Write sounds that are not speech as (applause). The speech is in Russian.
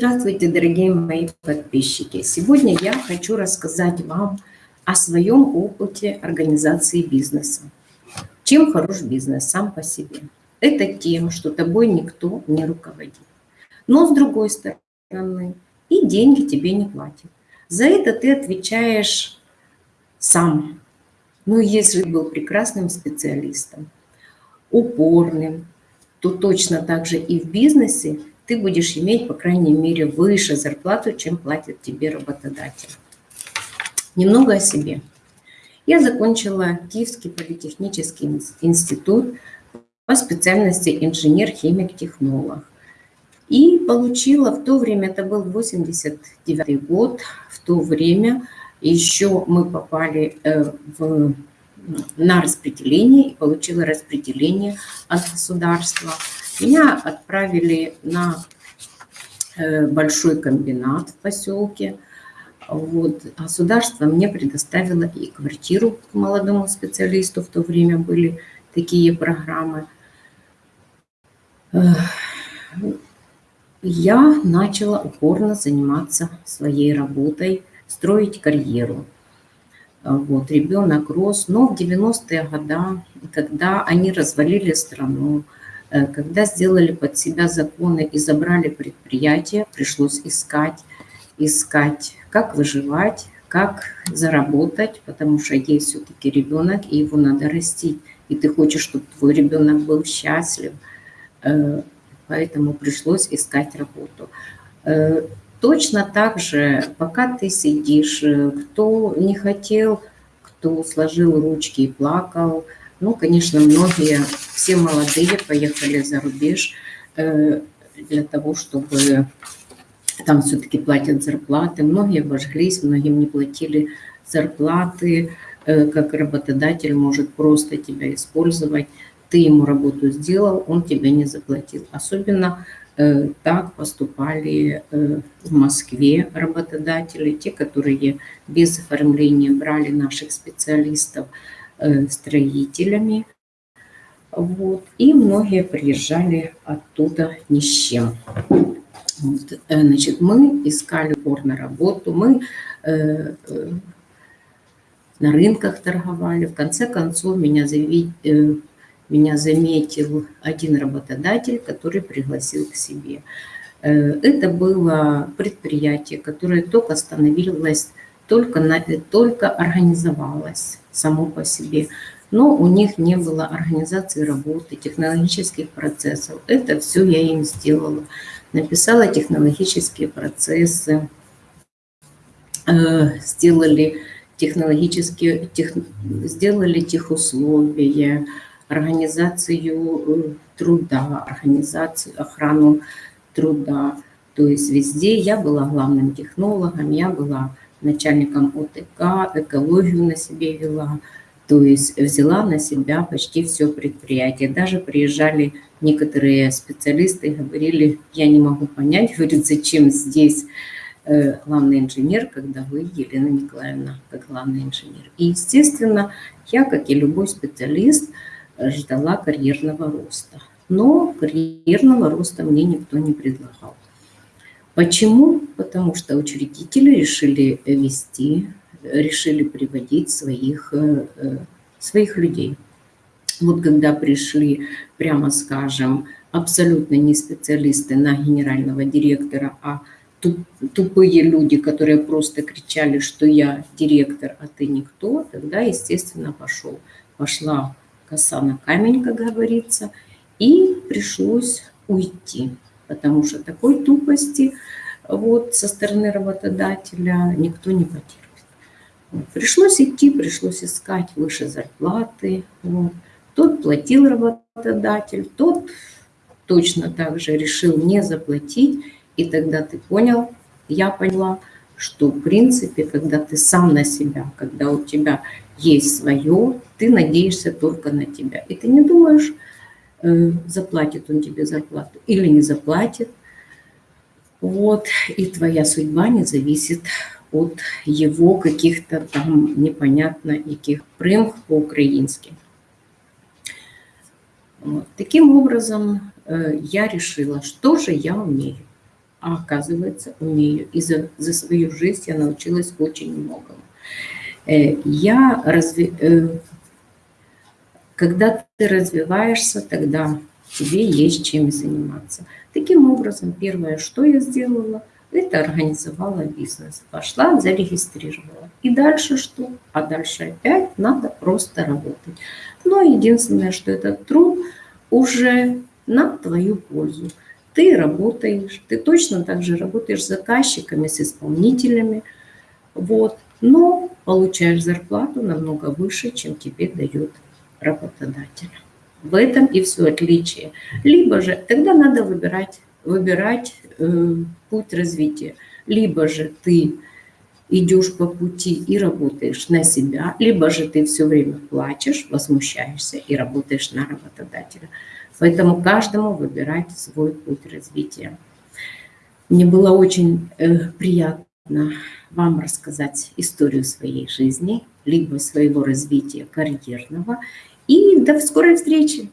Здравствуйте, дорогие мои подписчики! Сегодня я хочу рассказать вам о своем опыте организации бизнеса. Чем хорош бизнес сам по себе? Это тем, что тобой никто не руководит. Но с другой стороны, и деньги тебе не платят. За это ты отвечаешь сам. Ну, если был прекрасным специалистом, упорным, то точно так же и в бизнесе ты будешь иметь, по крайней мере, выше зарплату, чем платит тебе работодатель. Немного о себе. Я закончила Киевский политехнический институт по специальности инженер-химик-технолог. И получила в то время, это был 89 год, в то время еще мы попали э, в, на распределение и получила распределение от государства. Меня отправили на э, большой комбинат в поселке. Вот. Государство мне предоставило и квартиру к молодому специалисту, в то время были такие программы я начала упорно заниматься своей работой, строить карьеру. Вот, ребенок рос, но в 90-е годы, когда они развалили страну, когда сделали под себя законы и забрали предприятия, пришлось искать, искать, как выживать, как заработать, потому что есть все-таки ребенок, и его надо растить. И ты хочешь, чтобы твой ребенок был счастлив – Э, поэтому пришлось искать работу. Э, точно так же, пока ты сидишь, э, кто не хотел, кто сложил ручки и плакал, ну, конечно, многие, все молодые поехали за рубеж для того, чтобы там все-таки платят зарплаты. Многие обожглись, многим не платили зарплаты, как работодатель может просто тебя использовать ты ему работу сделал, он тебе не заплатил. Особенно э, так поступали э, в Москве работодатели, те, которые без оформления брали наших специалистов э, строителями. Вот. И многие приезжали оттуда ни с чем. Вот. Э, значит, мы искали упорно работу, мы э, э, на рынках торговали. В конце концов, меня заявить, э, меня заметил один работодатель, который пригласил к себе. Э, это было предприятие, которое только становилось, только, на, только организовалось само по себе. Но у них не было организации работы, технологических процессов. Это все я им сделала. Написала технологические процессы, э, сделали технологические, тех, сделали техусловия, организацию э, труда, организацию, охрану труда. То есть везде я была главным технологом, я была начальником ОТК, экологию на себе вела. То есть взяла на себя почти все предприятие. Даже приезжали некоторые специалисты и говорили, я не могу понять, (laughs) говорит, зачем здесь э, главный инженер, когда вы, Елена Николаевна, как главный инженер. И, естественно, я, как и любой специалист, ждала карьерного роста. Но карьерного роста мне никто не предлагал. Почему? Потому что учредители решили вести, решили приводить своих, э, э, своих людей. Вот когда пришли, прямо скажем, абсолютно не специалисты на генерального директора, а тупые люди, которые просто кричали, что я директор, а ты никто, тогда, естественно, пошел, пошла коса на камень, как говорится, и пришлось уйти, потому что такой тупости вот со стороны работодателя никто не потерпит. Пришлось идти, пришлось искать выше зарплаты. Вот. Тот платил работодатель, тот точно так же решил не заплатить, и тогда ты понял, я поняла, что в принципе, когда ты сам на себя, когда у тебя есть свое, ты надеешься только на тебя. И ты не думаешь, э, заплатит он тебе зарплату или не заплатит. Вот, и твоя судьба не зависит от его каких-то там непонятно яких примх по-украински. Вот. Таким образом, э, я решила, что же я умею. а оказывается, умею. И за, за свою жизнь я научилась очень многому. Э, я разве... Э, когда ты развиваешься, тогда тебе есть чем заниматься. Таким образом, первое, что я сделала, это организовала бизнес. Пошла, зарегистрировала. И дальше что? А дальше опять надо просто работать. Но единственное, что этот труд уже на твою пользу. Ты работаешь, ты точно так же работаешь с заказчиками, с исполнителями, вот, но получаешь зарплату намного выше, чем тебе дает работодатель. В этом и все отличие. Либо же тогда надо выбирать, выбирать э, путь развития. Либо же ты идешь по пути и работаешь на себя, либо же ты все время плачешь, возмущаешься и работаешь на работодателя. Поэтому каждому выбирать свой путь развития. Мне было очень э, приятно вам рассказать историю своей жизни, либо своего развития карьерного. И до скорой встречи!